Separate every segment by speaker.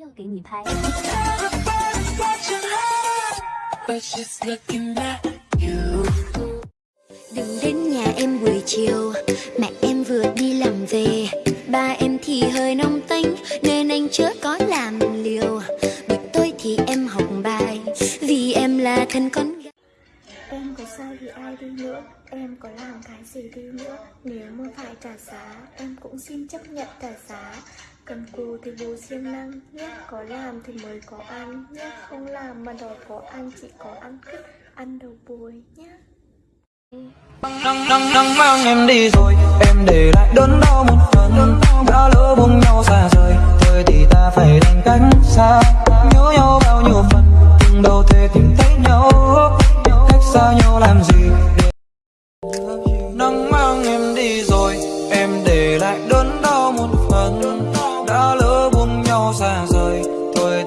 Speaker 1: 要给你拍。
Speaker 2: But just looking at you.
Speaker 3: Đừng đến nhà em buổi chiều Mẹ em vừa đi làm về Ba em thì hơi nóng tánh Nên anh chớ có làm liều Buổi tối thì em học bài Vì em là thân con gái
Speaker 4: Em có sai thì ai đi nữa Em có làm cái gì đi nữa Nếu mà phải trả giá Em cũng xin chấp nhận trả giá Cần cù thì bố siêng năng nhé. Có làm thì mới có ăn nhé. Không làm mà đòi có ăn, Chỉ có ăn cứt Ăn đầu bồi nhé.
Speaker 5: Nắng nắng nắng mang em đi rồi, em để lại đớn đau một phần. Đã lỡ buông nhau xa rời. Thôi thì ta phải đành cánh xa, nhớ nhau bao nhiêu phần. Từng đâu thể tìm thấy nhau, cách xa nhau làm gì để nắng mang em đi rồi, em để lại đớn đau một phần.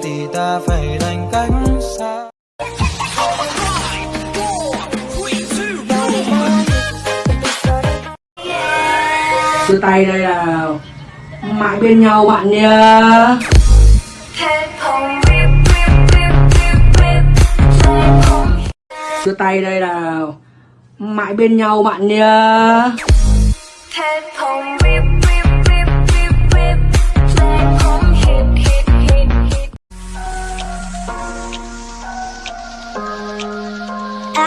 Speaker 5: Thì ta phải đành cách xa.
Speaker 6: Đưa tay đây là Mãi bên nhau, bạn nha Đưa tay đây là Mãi bên nhau, bạn
Speaker 3: nha
Speaker 7: Các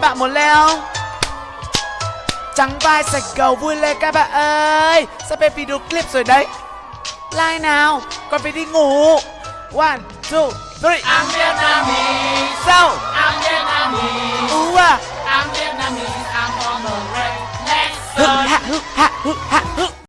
Speaker 7: bạn muốn leo? Trắng vai sạch cầu vui lên các bạn ơi. Sắp hết video clip rồi đấy. Like nào? Còn phải đi ngủ. One, two, three. I'm Vietnamese. Sao? ha, ha.